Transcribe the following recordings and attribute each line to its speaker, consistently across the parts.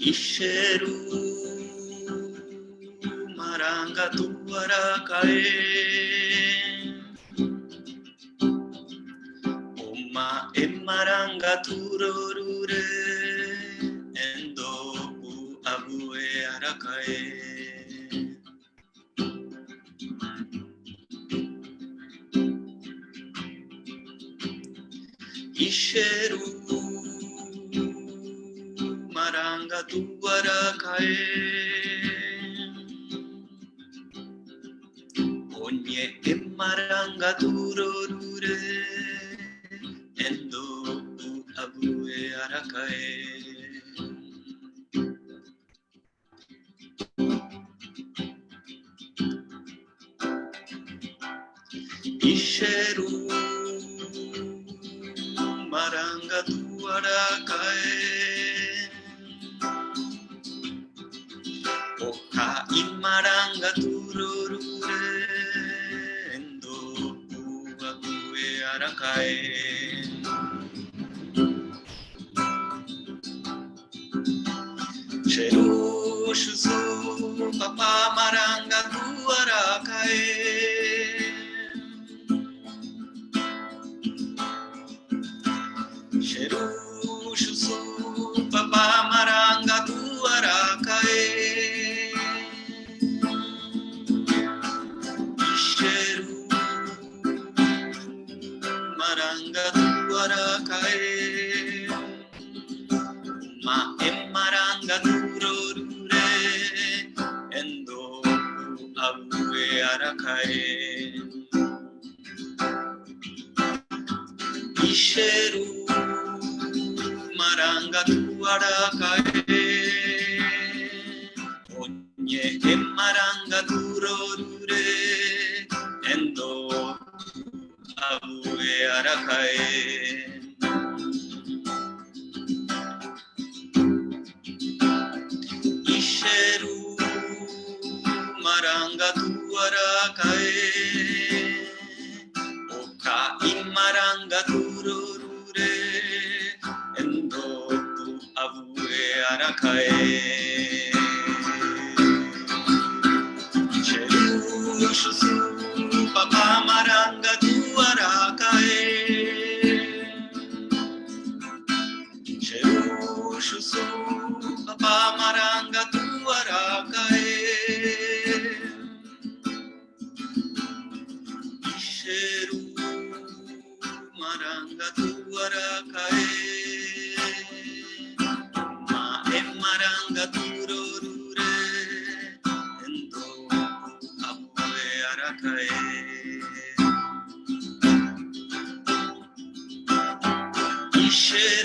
Speaker 1: Isheru maranga tuara kae. Maranga tuara kae Onye emaranga turorure Endo u abue arakae Isheru papa maranga tuara kae arakae Isheru marangatu arakae Onye emarangatu rodure Endo abue arakae. tae o ka imaranga tu Michel.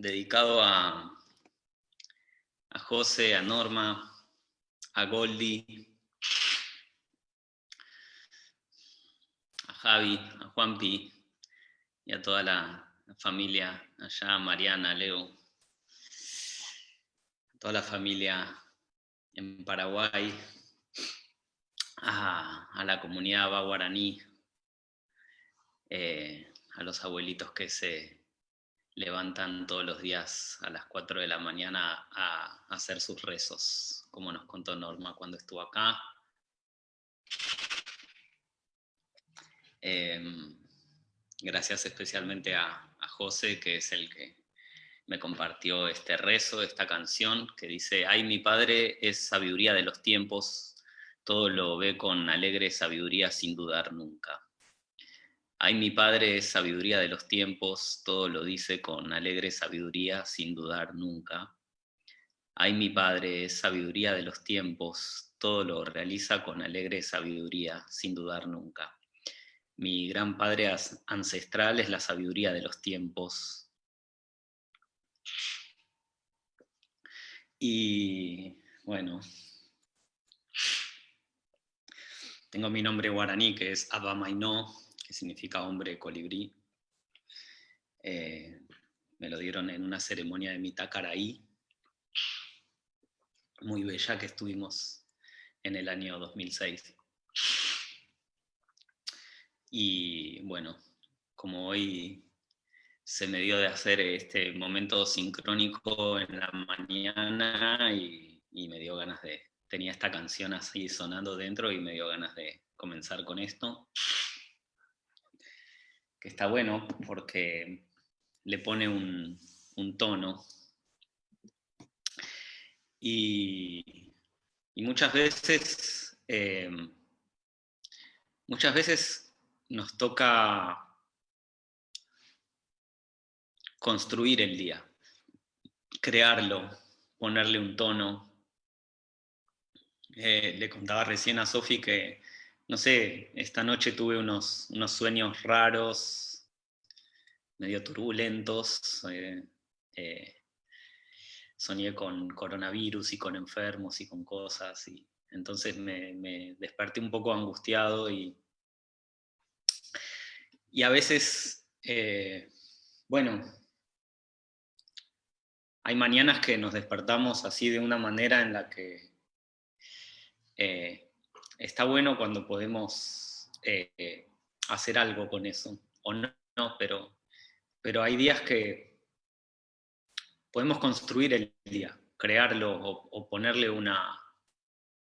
Speaker 1: Dedicado a, a José, a Norma, a Goldie, a Javi, a Juanpi y a toda la, familia allá, Mariana, Leo, a toda la familia en Paraguay, a, la comunidad baguaraní, eh, a los abuelitos que se levantan todos los días a las 4 de la mañana a, hacer sus rezos, como nos contó Norma cuando estuvo acá. Em, gracias especialmente a, José, que es el que me compartió este rezo, esta canción, que dice, ay, mi padre es sabiduría de los tiempos, todo lo ve con alegre sabiduría sin dudar nunca. Ay, mi Padre es sabiduría de los tiempos, todo lo dice con alegre sabiduría sin dudar nunca. Ay, mi Padre es sabiduría de los tiempos, todo lo realiza con alegre sabiduría sin dudar nunca. Mi gran Padre ancestral es la sabiduría de los tiempos. Y bueno, tengo mi nombre guaraní, que es Abamaino, que significa hombre colibrí. Eh, me lo dieron en una ceremonia de Mitacaraí, muy bella que estuvimos en el año 2006. Y bueno, como hoy se me dio de hacer este momento sincrónico en la mañana y me dio ganas de, tenía esta canción así sonando dentro y me dio ganas de comenzar con esto. Que está bueno porque le pone un, tono. Y, muchas veces, em, muchas veces nos toca construir el día, crearlo, ponerle un tono, eh, le contaba recién a Sofi que, no sé, esta noche tuve unos, unos sueños raros, medio turbulentos. Eh, eh, soñé con coronavirus y con enfermos y con cosas. Y entonces me, desperté un poco angustiado y, y a veces, bueno, hay mañanas que nos despertamos así de una manera en la que eh, está bueno cuando podemos eh, hacer algo con eso, o no, pero, pero hay días que podemos construir el día, crearlo o, ponerle una,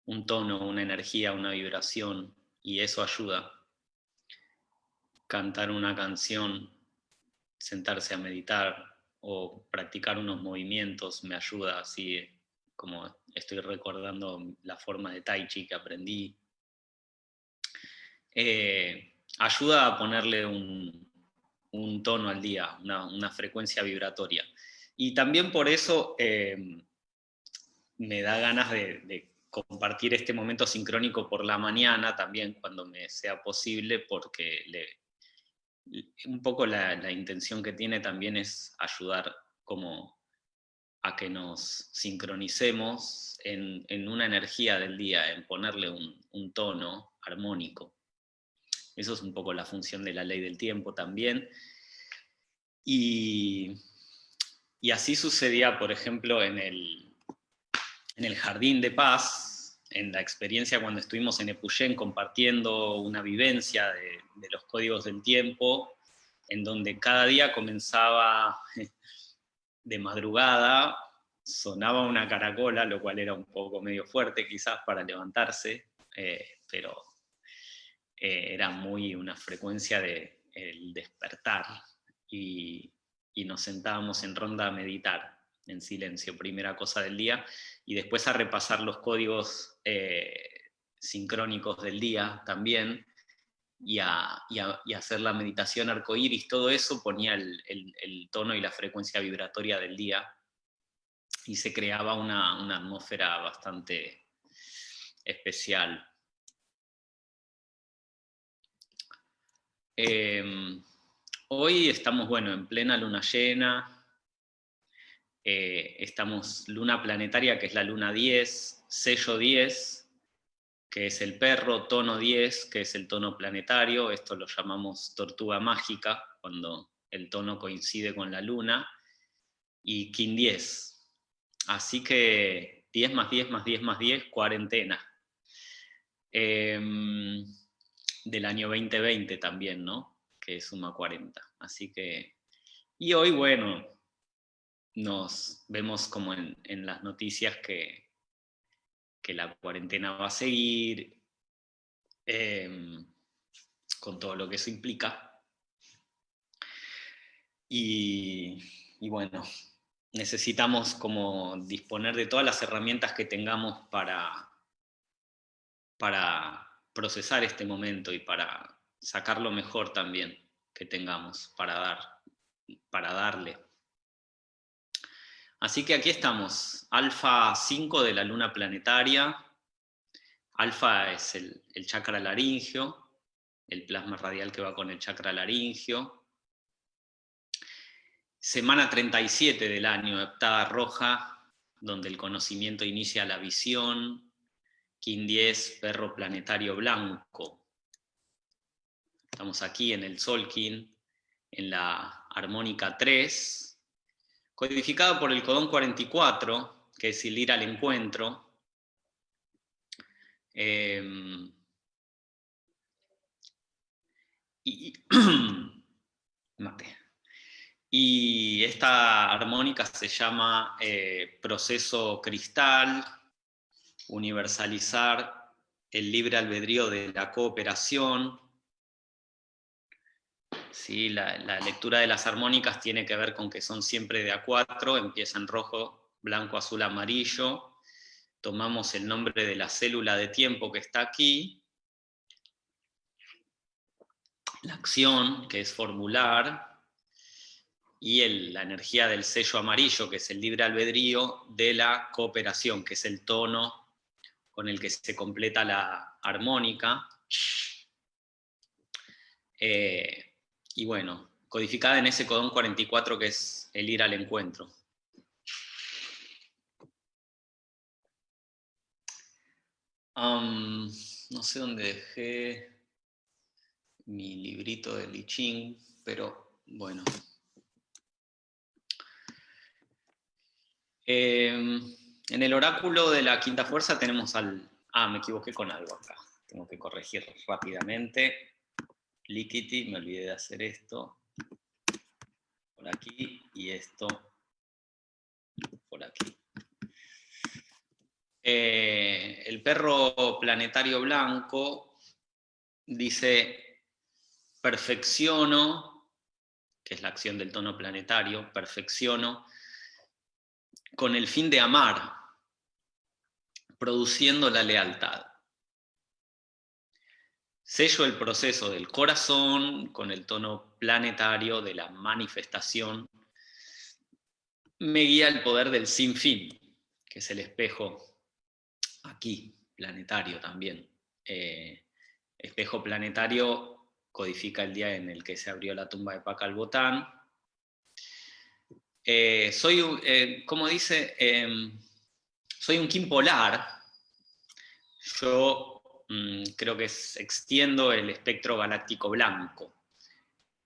Speaker 1: un tono, una energía, una vibración, y eso ayuda. Cantar una canción, sentarse a meditar o practicar unos movimientos me ayuda así como estoy recordando la forma de Tai Chi que aprendí, eh, ayuda a ponerle un, tono al día, una, frecuencia vibratoria. Y también por eso eh, me da ganas de, compartir este momento sincrónico por la mañana también, cuando me sea posible, porque un poco la, la intención que tiene también es ayudar como a que nos sincronicemos en, una energía del día, en ponerle un, tono armónico. Eso es un poco la función de la ley del tiempo también. Y, así sucedía, por ejemplo, en el, en el Jardín de Paz, en la experiencia cuando estuvimos en Epuyén compartiendo una vivencia de los códigos del tiempo, en donde cada día comenzaba de madrugada sonaba una caracola, lo cual era un poco medio fuerte quizás para levantarse, eh, pero eh, era muy una frecuencia de el despertar y, nos sentábamos en ronda a meditar en silencio, primera cosa del día, y después a repasar los códigos eh, sincrónicos del día también, y a, hacer la meditación arcoíris, todo eso ponía el, tono y la frecuencia vibratoria del día y se creaba una, atmósfera bastante especial. Em, hoy estamos, bueno, en plena luna llena, eh, estamos luna planetaria, que es la luna 10, sello 10, que es el perro, tono 10, que es el tono planetario, esto lo llamamos tortuga mágica, cuando el tono coincide con la luna, y Kin 10. Así que 10 más 10 más 10 más 10, cuarentena. Em, del año 2020 también, ¿no? Que suma 40. Así que... Y hoy, bueno, nos vemos como en, las noticias que, que, la cuarentena va a seguir, em, con todo lo que eso implica. Y, bueno, necesitamos como disponer de todas las herramientas que tengamos para, para procesar este momento y para sacar lo mejor también que tengamos para dar, para darle. Así que aquí estamos, alfa 5 de la luna planetaria, alfa es el, chakra laringio, el plasma radial que va con el chakra laringio, semana 37 del año, heptada roja, donde el conocimiento inicia la visión, Kin 10, perro planetario blanco. Estamos aquí en el Solkin, en la armónica 3, codificado por el codón 44, que es el ir al encuentro. Em, y, y, esta armónica se llama eh, proceso cristal, universalizar el libre albedrío de la cooperación, ¿sí? La, lectura de las armónicas tiene que ver con que son siempre de A4, empieza en rojo, blanco, azul, amarillo. Tomamos el nombre de la célula de tiempo que está aquí. La acción, que es formular. Y la energía del sello amarillo, que es el libre albedrío, de la cooperación, que es el tono con el que se completa la armónica. Eh, y bueno, codificada en ese codón 44 que es el ir al encuentro. no sé dónde dejé mi librito de Li Ching, pero bueno. Em, en el oráculo de la quinta fuerza tenemos al... Ah, me equivoqué con algo acá. Tengo que corregir rápidamente. Liquidity, me olvidé de hacer esto por aquí y esto por aquí. Eh, el perro planetario blanco dice, perfecciono, que es la acción del tono planetario, perfecciono, con el fin de amar, produciendo la lealtad. Sello el proceso del corazón con el tono planetario de la manifestación. Me guía el poder del sin fin, que es el espejo aquí, planetario también. Eh, espejo planetario codifica el día en el que se abrió la tumba de Pacalbotán. Eh, soy, eh, como dice, em, soy un Kim polar. Yo Mm, creo que extiendo el espectro galáctico blanco.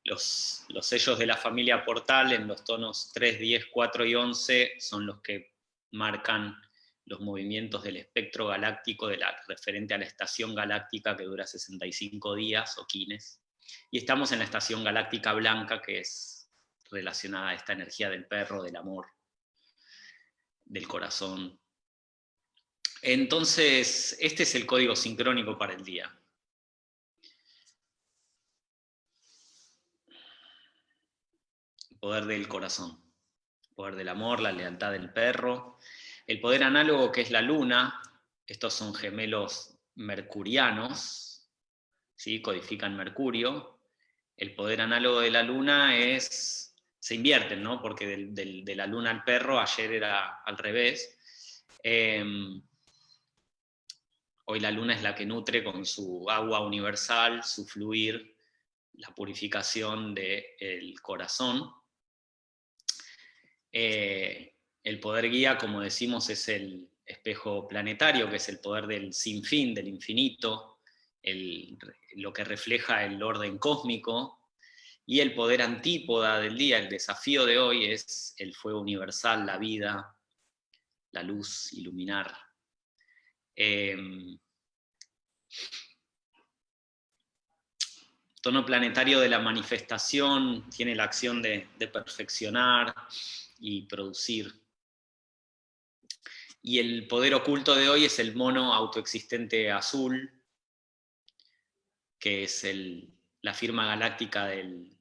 Speaker 1: Los, los, sellos de la familia Portal en los tonos 3, 10, 4 y 11 son los que marcan los movimientos del espectro galáctico de referente a la estación galáctica que dura 65 días o quines. Y estamos en la estación galáctica blanca que es relacionada a esta energía del perro, del amor, del corazón, entonces, este es el código sincrónico para el día. poder del corazón, poder del amor, la lealtad del perro, el poder análogo que es la luna, estos son gemelos mercurianos, ¿sí? codifican Mercurio, el poder análogo de la luna es, se invierten, ¿no? porque de la luna al perro ayer era al revés, em, Hoy la luna es la que nutre con su agua universal, su fluir, la purificación del corazón. Eh, el poder guía, como decimos, es el espejo planetario, que es el poder del sinfín, del infinito, lo que refleja el orden cósmico, y el poder antípoda del día, el desafío de hoy, es el fuego universal, la vida, la luz, iluminar. Em, tono planetario de la manifestación tiene la acción de, perfeccionar y producir. Y el poder oculto de hoy es el mono autoexistente azul, que es la firma galáctica del,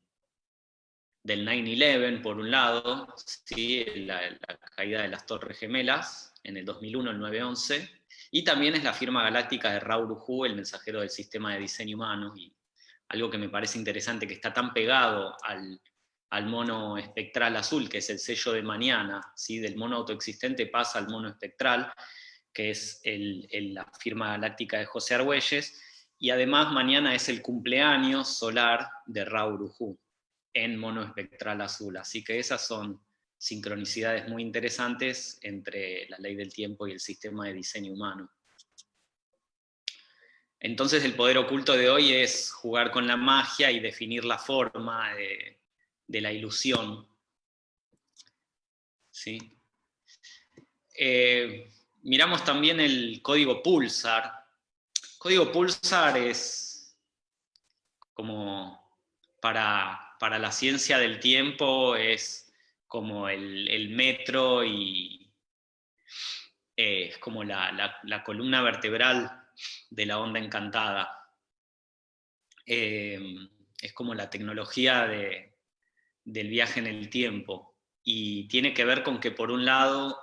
Speaker 1: del 9-11, por un lado, ¿sí? la, caída de las Torres Gemelas en el 2001, el 9-11, y también es la firma galáctica de Uhu, el mensajero del sistema de diseño humano, y algo que me parece interesante, que está tan pegado al, mono espectral azul, que es el sello de mañana, ¿sí? del mono autoexistente pasa al mono espectral, que es la firma galáctica de José Argüelles, y además mañana es el cumpleaños solar de Raoul Uhu en mono espectral azul, así que esas son sincronicidades muy interesantes entre la ley del tiempo y el sistema de diseño humano. Entonces el poder oculto de hoy es jugar con la magia y definir la forma de, la ilusión. ¿Sí? Eh, miramos también el código Pulsar. Código Pulsar es como para, la ciencia del tiempo, es como el, metro y eh, es como la columna vertebral de la onda encantada. Em, es como la tecnología del viaje en el tiempo. Y tiene que ver con que por un lado,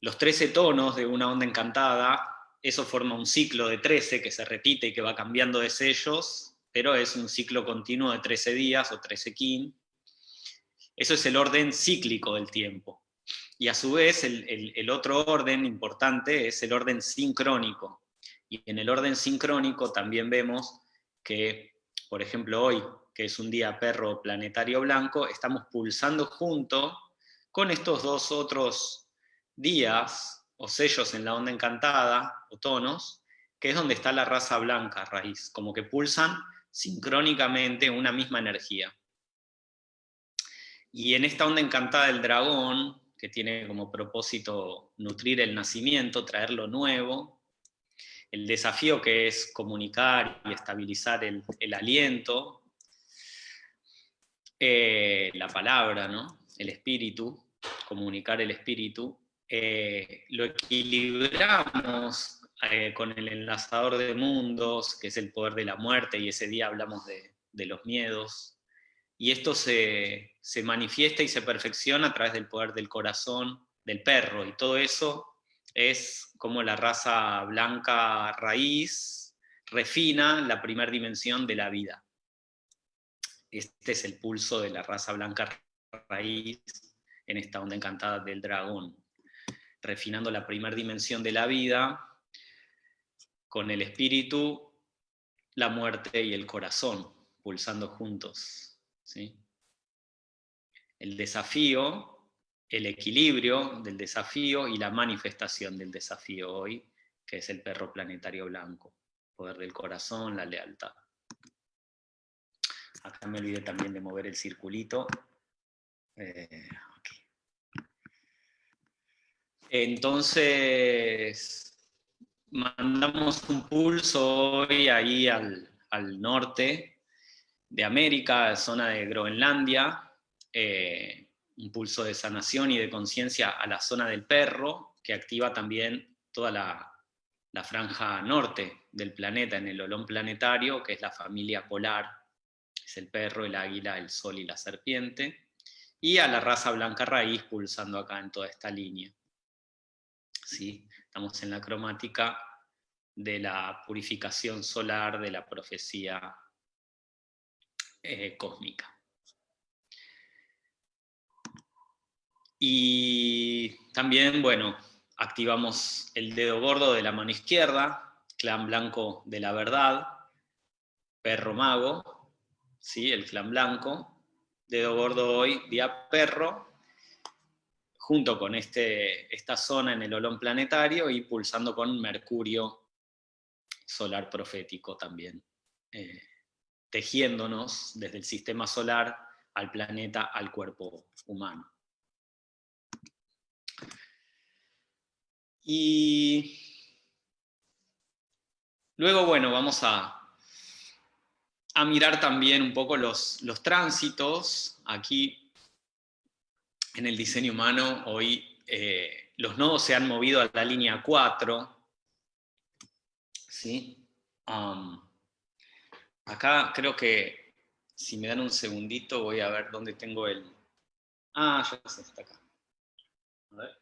Speaker 1: los 13 tonos de una onda encantada, eso forma un ciclo de 13 que se repite y que va cambiando de sellos, pero es un ciclo continuo de 13 días o 13 kin. Eso es el orden cíclico del tiempo. Y a su vez, el, otro orden importante es el orden sincrónico. Y en el orden sincrónico también vemos que, por ejemplo, hoy, que es un día perro planetario blanco, estamos pulsando junto con estos dos otros días o sellos en la onda encantada, o tonos, que es donde está la raza blanca raíz, como que pulsan sincrónicamente una misma energía. Y en esta onda encantada del dragón, que tiene como propósito nutrir el nacimiento, traer lo nuevo, el desafío que es comunicar y estabilizar el, aliento, eh, la palabra, ¿no? el espíritu, comunicar el espíritu, eh, lo equilibramos eh, con el enlazador de mundos, que es el poder de la muerte, y ese día hablamos de, de los miedos, y esto se, manifiesta y se perfecciona a través del poder del corazón del perro, y todo eso es como la raza blanca raíz refina la primera dimensión de la vida. Este es el pulso de la raza blanca raíz en esta onda encantada del dragón, refinando la primera dimensión de la vida con el espíritu, la muerte y el corazón, pulsando juntos. El desafío, el equilibrio del desafío y la manifestación del desafío hoy, que es el perro planetario blanco, poder del corazón, la lealtad. Acá me olvidé también de mover el circulito. Eh, Entonces, mandamos un pulso hoy ahí al, al norte, de América, zona de Groenlandia, eh, un pulso de sanación y de conciencia a la zona del perro, que activa también toda la, franja norte del planeta, en el olón planetario, que es la familia polar, es el perro, el águila, el sol y la serpiente, y a la raza blanca raíz pulsando acá en toda esta línea. ¿Sí? Estamos en la cromática de la purificación solar de la profecía eh, cósmica. Y también, bueno, activamos el dedo gordo de la mano izquierda, clan blanco de la verdad, perro mago, ¿sí? el clan blanco, dedo gordo hoy, día perro, junto con este, esta zona en el olón planetario y pulsando con Mercurio solar profético también, eh, tejiéndonos desde el sistema solar al planeta, al cuerpo humano. Y luego, bueno, vamos a, a mirar también un poco los, los tránsitos. Aquí, en el diseño humano, hoy eh, los nodos se han movido a la línea 4. ¿sí? Acá creo que, si me dan un segundito, voy a ver dónde tengo el... Ah, ya sé, está acá. A ver.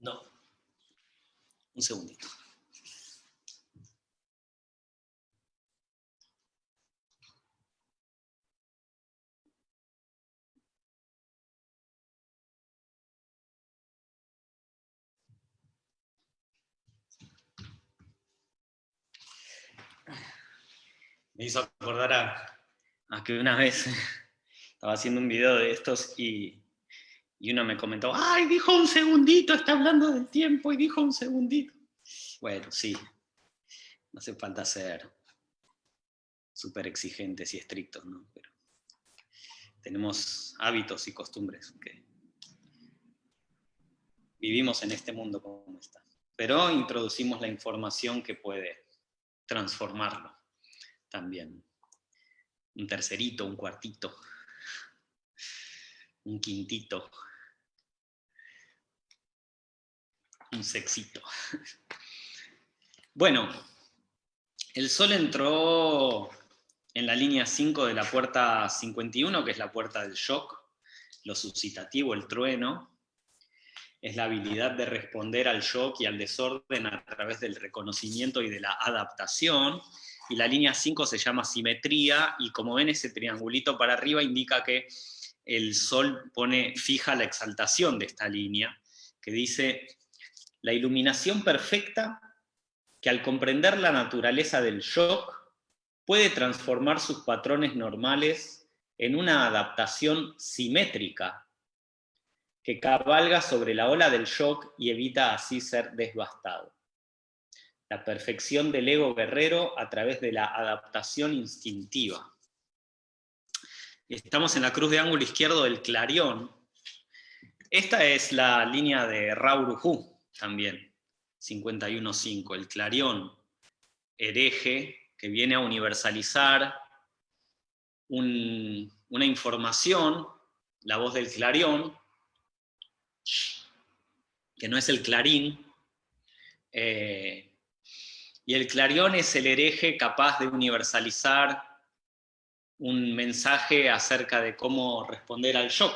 Speaker 1: No. Un segundito. Me hizo acordar a, a que una vez estaba haciendo un video de estos y y uno me comentó, ¡ay, dijo un segundito, está hablando del tiempo y dijo un segundito! Bueno, sí, no hace falta ser súper exigentes y estrictos, ¿no? Pero tenemos hábitos y costumbres que vivimos en este mundo como está. Pero introducimos la información que puede transformarlo también. Un tercerito, un cuartito, un quintito, un sexito. Bueno, el Sol entró en la línea 5 de la puerta 51, que es la puerta del shock, lo suscitativo, el trueno, es la habilidad de responder al shock y al desorden a través del reconocimiento y de la adaptación, y la línea 5 se llama simetría, y como ven ese triangulito para arriba indica que el Sol pone fija la exaltación de esta línea, que dice la iluminación perfecta que al comprender la naturaleza del shock puede transformar sus patrones normales en una adaptación simétrica que cabalga sobre la ola del shock y evita así ser desbastado. La perfección del ego guerrero a través de la adaptación instintiva. Estamos en la cruz de ángulo izquierdo del clarión. Esta es la línea de Rauruhu, también, 51.5, el clarión hereje que viene a universalizar una información, la voz del clarión, que no es el clarín, eh, y el clarión es el hereje capaz de universalizar un mensaje acerca de cómo responder al shock,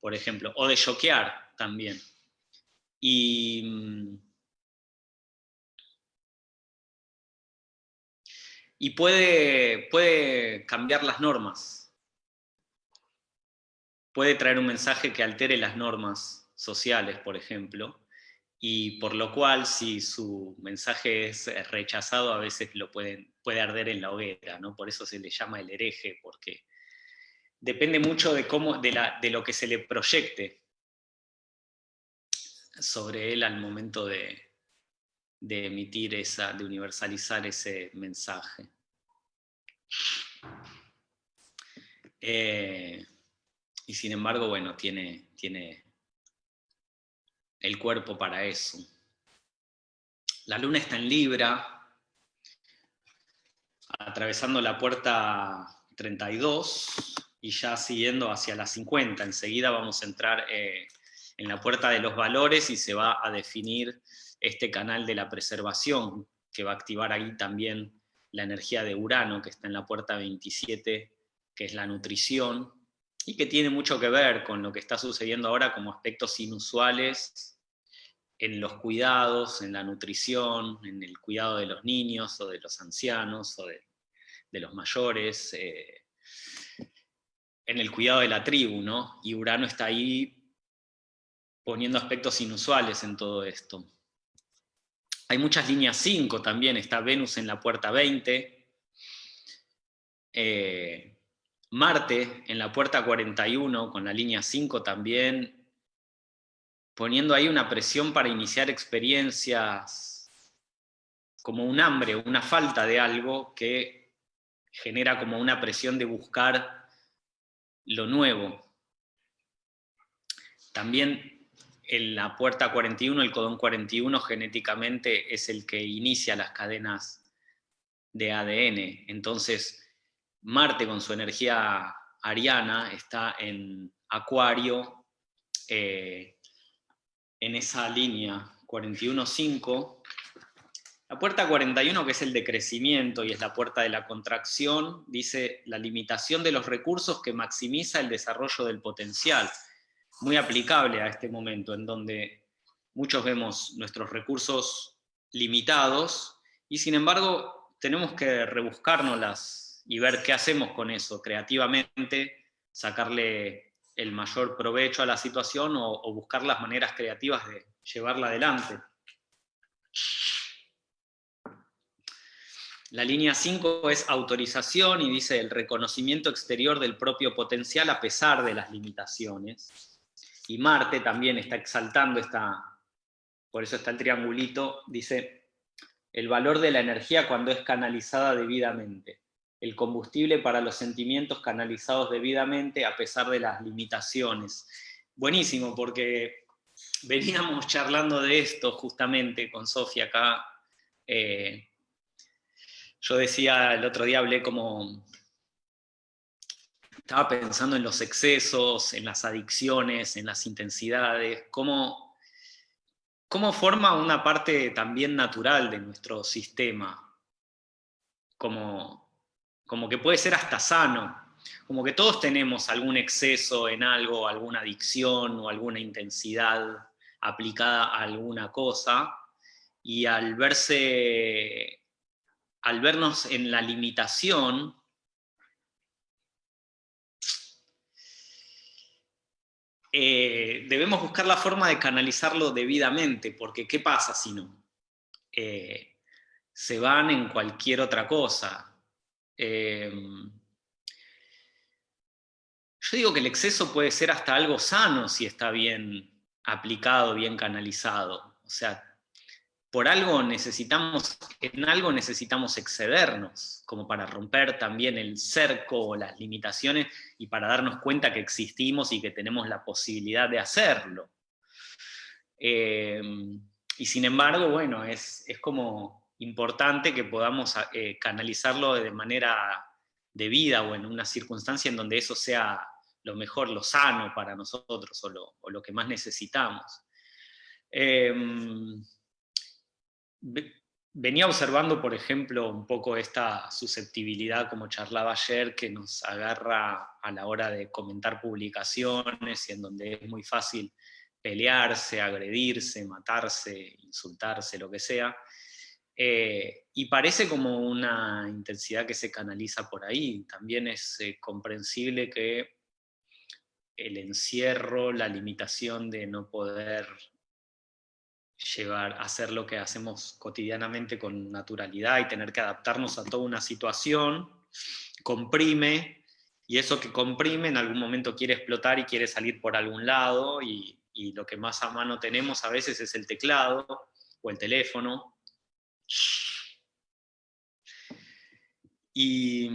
Speaker 1: por ejemplo, o de choquear también. Y, mm, puede cambiar las normas. Puede traer un mensaje que altere las normas sociales, por ejemplo, y por lo cual si su mensaje es rechazado a veces lo pueden, puede arder en la hoguera, ¿no? por eso se le llama el hereje, porque depende mucho de, cómo, de, la, de lo que se le proyecte sobre él al momento de, emitir esa, de universalizar ese mensaje. Eh, y sin embargo, bueno, tiene, tiene el cuerpo para eso. La luna está en Libra, atravesando la puerta 32 y ya siguiendo hacia la 50. Enseguida vamos a entrar eh, en la puerta de los valores y se va a definir este canal de la preservación, que va a activar ahí también la energía de Urano, que está en la puerta 27, que es la nutrición, y que tiene mucho que ver con lo que está sucediendo ahora como aspectos inusuales en los cuidados, en la nutrición, en el cuidado de los niños o de los ancianos o de, los mayores, eh, en el cuidado de la tribu, ¿no? Y Urano está ahí poniendo aspectos inusuales en todo esto. Hay muchas líneas 5 también, está Venus en la puerta 20, eh, Marte en la puerta 41, con la línea 5 también, poniendo ahí una presión para iniciar experiencias como un hambre, una falta de algo que genera como una presión de buscar lo nuevo. También en la puerta 41, el codón 41 genéticamente es el que inicia las cadenas de ADN. Entonces, Marte con su energía ariana está en Acuario, eh, en esa línea 41.5. La puerta 41, que es el de crecimiento y es la puerta de la contracción, dice la limitación de los recursos que maximiza el desarrollo del potencial. Muy aplicable a este momento, en donde muchos vemos nuestros recursos limitados y sin embargo tenemos que rebuscárnoslas y ver qué hacemos con eso creativamente, sacarle el mayor provecho a la situación o, buscar las maneras creativas de llevarla adelante. La línea 5 es autorización y dice el reconocimiento exterior del propio potencial a pesar de las limitaciones. Y Marte también está exaltando esta, por eso está el triangulito, dice el valor de la energía cuando es canalizada debidamente el combustible para los sentimientos canalizados debidamente a pesar de las limitaciones. Buenísimo, porque veníamos charlando de esto justamente con Sofía acá. Eh, yo decía, el otro día hablé como... Estaba pensando en los excesos, en las adicciones, en las intensidades, cómo, cómo forma una parte también natural de nuestro sistema. Como como que puede ser hasta sano, como que todos tenemos algún exceso en algo, alguna adicción o alguna intensidad aplicada a alguna cosa, y al verse, al vernos en la limitación, eh, debemos buscar la forma de canalizarlo debidamente, porque ¿qué pasa si no? Eh, se van en cualquier otra cosa, Em, yo digo que el exceso puede ser hasta algo sano si está bien aplicado, bien canalizado. O sea, por algo necesitamos, en algo necesitamos excedernos, como para romper también el cerco o las limitaciones y para darnos cuenta que existimos y que tenemos la posibilidad de hacerlo. Em, y sin embargo, bueno, es, es como importante que podamos eh, canalizarlo de manera debida o en una circunstancia en donde eso sea lo mejor, lo sano para nosotros o lo, que más necesitamos. Em, venía observando, por ejemplo, un poco esta susceptibilidad, como charlaba ayer, que nos agarra a la hora de comentar publicaciones y en donde es muy fácil pelearse, agredirse, matarse, insultarse, lo que sea. Eh, y parece como una intensidad que se canaliza por ahí. También es eh, comprensible que el encierro, la limitación de no poder llevar, hacer lo que hacemos cotidianamente con naturalidad y tener que adaptarnos a toda una situación, comprime, y eso que comprime en algún momento quiere explotar y quiere salir por algún lado, y, y lo que más a mano tenemos a veces es el teclado o el teléfono, y,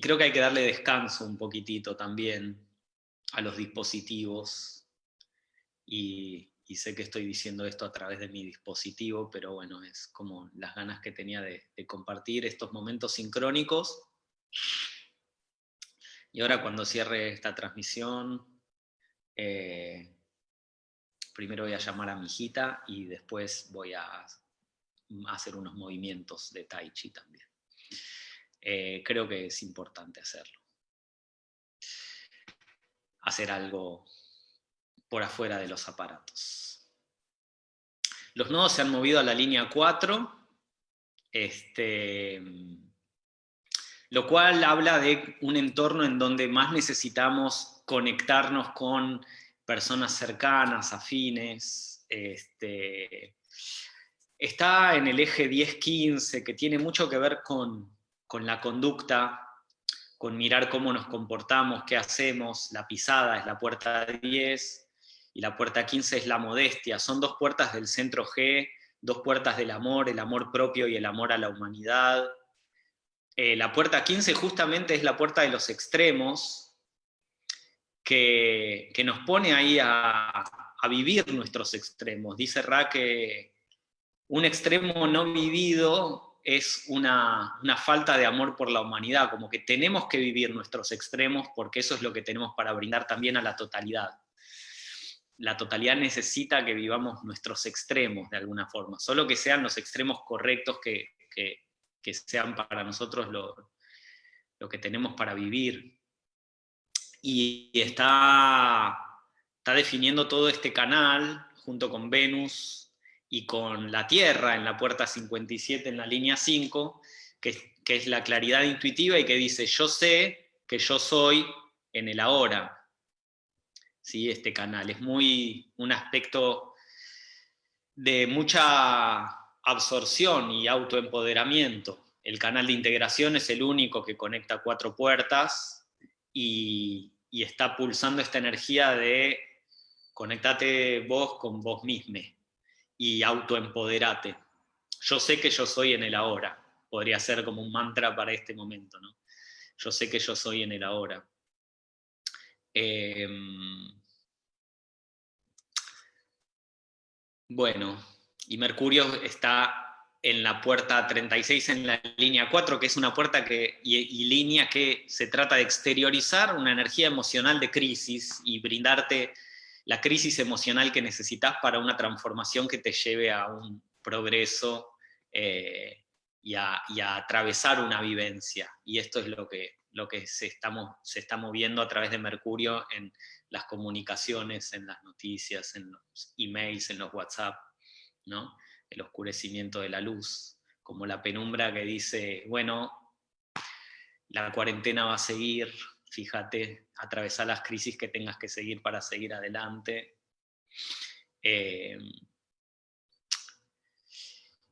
Speaker 1: creo que hay que darle descanso un poquitito también a los dispositivos. Y, sé que estoy diciendo esto a través de mi dispositivo, pero bueno, es como las ganas que tenía de, compartir estos momentos sincrónicos. Y ahora cuando cierre esta transmisión, eh, primero voy a llamar a mi hijita y después voy a hacer unos movimientos de tai chi también. Eh, creo que es importante hacerlo. Hacer algo por afuera de los aparatos. Los nodos se han movido a la línea 4, este, lo cual habla de un entorno en donde más necesitamos conectarnos con personas cercanas, afines, este, está en el eje 10-15, que tiene mucho que ver con, la conducta, con mirar cómo nos comportamos, qué hacemos, la pisada es la puerta 10, y la puerta 15 es la modestia, son dos puertas del centro G, dos puertas del amor, el amor propio y el amor a la humanidad. Eh, la puerta 15 justamente es la puerta de los extremos, que, nos pone ahí a, a, vivir nuestros extremos. Dice Ra que un extremo no vivido es una, falta de amor por la humanidad, como que tenemos que vivir nuestros extremos porque eso es lo que tenemos para brindar también a la totalidad. La totalidad necesita que vivamos nuestros extremos de alguna forma, solo que sean los extremos correctos que, sean para nosotros lo, lo, que tenemos para vivir. Y está, está definiendo todo este canal junto con Venus, y con la Tierra en la puerta 57 en la línea 5, que, que, es la claridad intuitiva y que dice, yo sé que yo soy en el ahora. ¿Sí? Este canal es muy un aspecto de mucha absorción y autoempoderamiento. El canal de integración es el único que conecta cuatro puertas y, y está pulsando esta energía de conectate vos con vos mismo y autoempoderate. Yo sé que yo soy en el ahora. Podría ser como un mantra para este momento, ¿no? Yo sé que yo soy en el ahora. Em, bueno, y Mercurio está en la puerta 36 en la línea 4, que es una puerta que, y, y, línea que se trata de exteriorizar una energía emocional de crisis y brindarte la crisis emocional que necesitas para una transformación que te lleve a un progreso eh, y, a, atravesar una vivencia. Y esto es lo que, lo que se, estamos, se está moviendo a través de Mercurio en las comunicaciones, en las noticias, en los emails, en los WhatsApp, ¿no? el oscurecimiento de la luz, como la penumbra que dice, bueno, la cuarentena va a seguir, fíjate, atravesar las crisis que tengas que seguir para seguir adelante. Eh,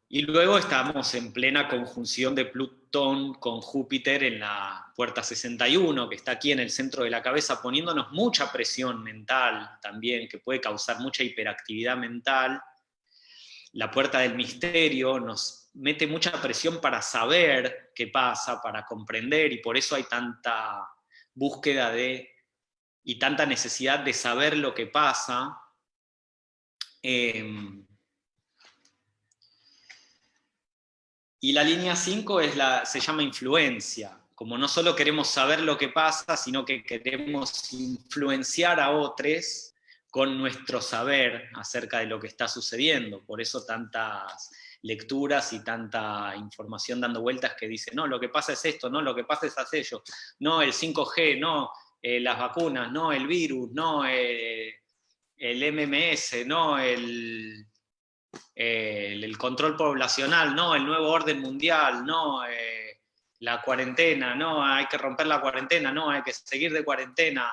Speaker 1: y luego estamos en plena conjunción de Plutón con Júpiter en la puerta 61, que está aquí en el centro de la cabeza, poniéndonos mucha presión mental también, que puede causar mucha hiperactividad mental. La puerta del misterio nos mete mucha presión para saber qué pasa, para comprender, y por eso hay tanta búsqueda de y tanta necesidad de saber lo que pasa, em, y la línea 5 es la, se llama influencia, como no solo queremos saber lo que pasa, sino que queremos influenciar a otros con nuestro saber acerca de lo que está sucediendo. Por eso tantas lecturas y tanta información dando vueltas que dice, no, lo que pasa es esto, no, lo que pasa es aquello, no, el 5G, no, eh, las vacunas, no, el virus, no, eh, el MMS, no, el, control poblacional, no, el nuevo orden mundial, no, eh, la cuarentena, no, hay que romper la cuarentena, no, hay que seguir de cuarentena,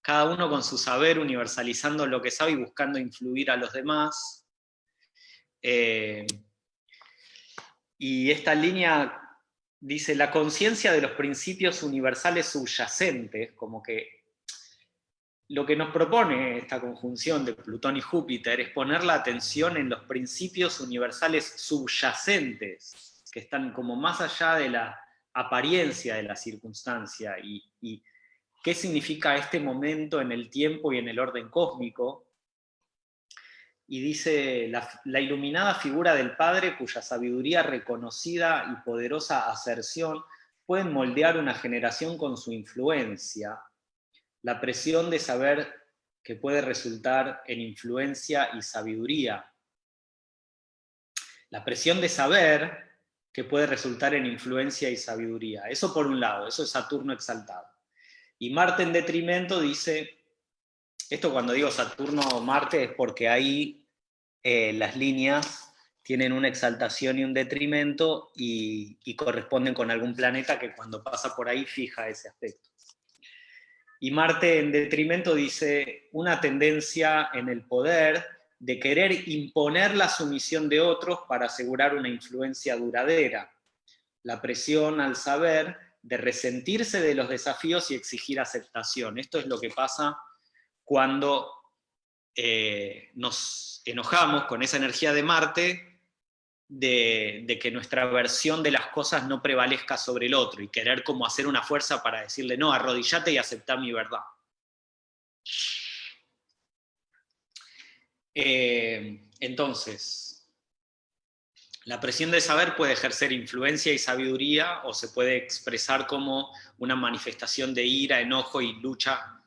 Speaker 1: cada uno con su saber, universalizando lo que sabe y buscando influir a los demás. Y esta línea dice, la conciencia de los principios universales subyacentes, como que lo que nos propone esta conjunción de Plutón y Júpiter es poner la atención en los principios universales subyacentes, que están como más allá de la apariencia de la circunstancia, y, qué significa este momento en el tiempo y en el orden cósmico, y dice, la, iluminada figura del Padre cuya sabiduría reconocida y poderosa aserción pueden moldear una generación con su influencia, la presión de saber que puede resultar en influencia y sabiduría. La presión de saber que puede resultar en influencia y sabiduría. Eso por un lado, eso es Saturno exaltado. Y Marte en detrimento dice, esto cuando digo Saturno o Marte es porque ahí eh, las líneas tienen una exaltación y un detrimento y, corresponden con algún planeta que cuando pasa por ahí fija ese aspecto. Y Marte en detrimento dice una tendencia en el poder de querer imponer la sumisión de otros para asegurar una influencia duradera. La presión al saber de resentirse de los desafíos y exigir aceptación. Esto es lo que pasa cuando eh, nos enojamos con esa energía de Marte de, que nuestra versión de las cosas no prevalezca sobre el otro y querer como hacer una fuerza para decirle, no, arrodillate y aceptar mi verdad. Eh, entonces, la presión de saber puede ejercer influencia y sabiduría o se puede expresar como una manifestación de ira, enojo y lucha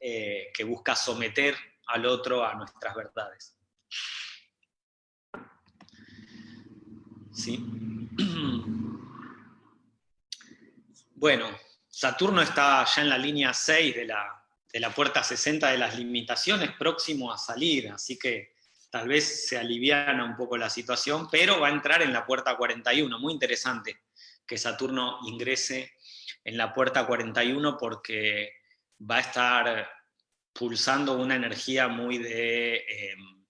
Speaker 1: eh, que busca someter al otro a nuestras verdades. ¿Sí? Bueno, Saturno está ya en la línea 6 de la, de la puerta 60 de las limitaciones, próximo a salir, así que tal vez se aliviana un poco la situación, pero va a entrar en la puerta 41, muy interesante que Saturno ingrese en la puerta 41 porque va a estar pulsando una energía muy de em,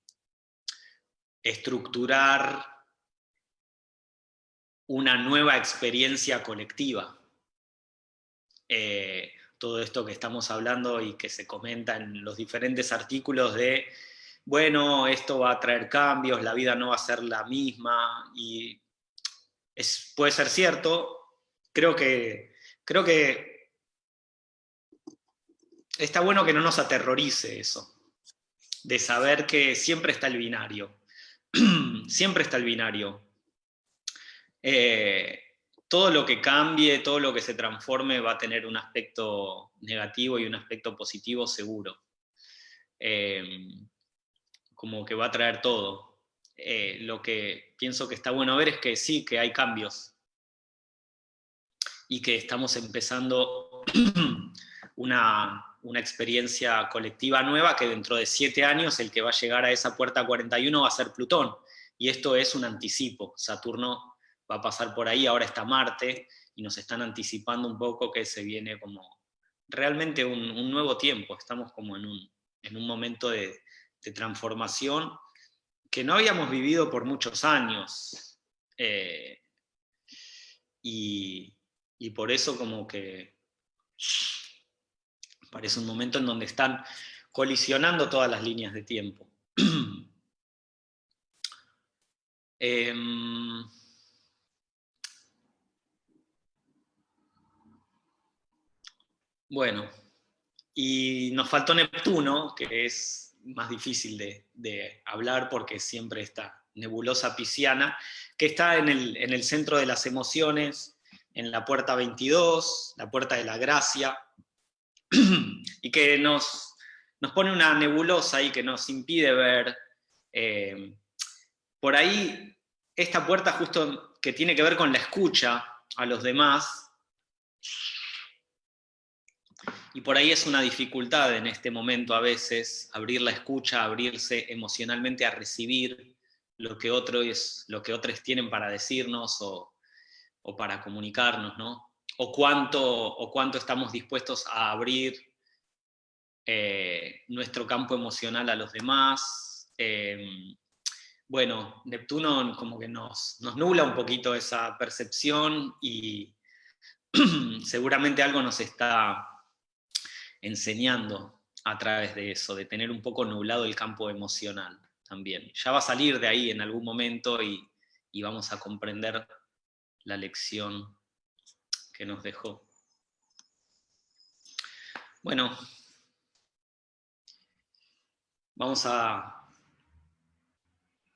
Speaker 1: estructurar una nueva experiencia colectiva. Eh, todo esto que estamos hablando y que se comenta en los diferentes artículos de, bueno, esto va a traer cambios, la vida no va a ser la misma, y es, puede ser cierto, creo que, creo que está bueno que no nos aterrorice eso, de saber que siempre está el binario, siempre está el binario. Eh, todo lo que cambie, todo lo que se transforme va a tener un aspecto negativo y un aspecto positivo seguro. Eh, como que va a traer todo. Eh, lo que pienso que está bueno ver es que sí, que hay cambios. Y que estamos empezando una, una experiencia colectiva nueva que dentro de siete años el que va a llegar a esa puerta 41 va a ser Plutón. Y esto es un anticipo. Saturno va a pasar por ahí, ahora está Marte, y nos están anticipando un poco que se viene como realmente un, nuevo tiempo. Estamos como en un, en un momento de, transformación que no habíamos vivido por muchos años. Eh, y, y por eso como que Parece un momento en donde están colisionando todas las líneas de tiempo. Em, bueno, y nos faltó Neptuno, que es más difícil de, hablar porque siempre está nebulosa pisciana, que está en el, en el centro de las emociones, en la puerta 22, la puerta de la gracia, y que nos, nos pone una nebulosa y que nos impide ver. Eh, por ahí, esta puerta justo que tiene que ver con la escucha a los demás, y por ahí es una dificultad en este momento a veces, abrir la escucha, abrirse emocionalmente a recibir lo que otros, lo que otros tienen para decirnos o, o para comunicarnos, ¿no? O cuánto, o cuánto estamos dispuestos a abrir eh, nuestro campo emocional a los demás. Em, bueno, Neptuno como que nos, nos nubla un poquito esa percepción y seguramente algo nos está enseñando a través de eso, de tener un poco nublado el campo emocional también. Ya va a salir de ahí en algún momento y, y vamos a comprender la lección que nos dejó. Bueno, vamos a,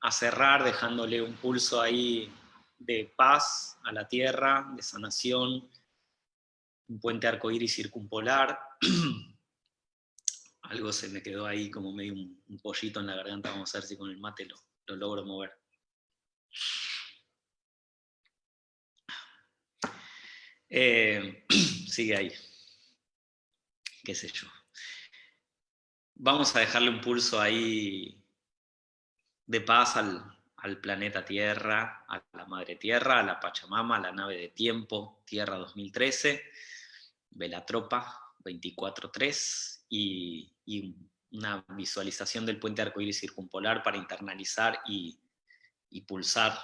Speaker 1: cerrar dejándole un pulso ahí de paz a la tierra, de sanación, un puente arcoíris circumpolar. Algo se me quedó ahí como medio un, pollito en la garganta, vamos a ver si con el mate lo, lo logro mover. Eh, sigue ahí. Qué sé yo. Vamos a dejarle un pulso ahí de paz al, planeta Tierra, a la Madre Tierra, a la Pachamama, a la nave de tiempo, Tierra 2013, Velatropa 24.3 y, y una visualización del puente arcoíris circumpolar para internalizar y, y pulsar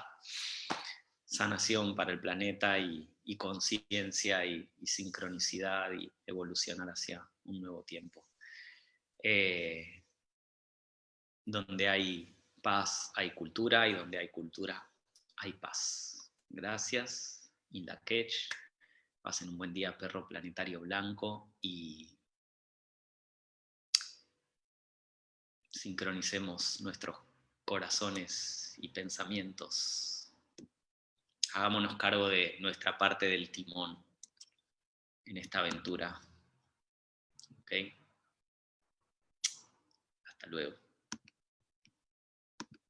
Speaker 1: sanación para el planeta y, conciencia y, sincronicidad y evolucionar hacia un nuevo tiempo. Eh, donde hay paz, hay cultura, y donde hay cultura, hay paz. Gracias, Indakech. Pasen un buen día, perro planetario blanco, y sincronicemos nuestros corazones y pensamientos. Hagámonos cargo de nuestra parte del timón en esta aventura. Hasta luego.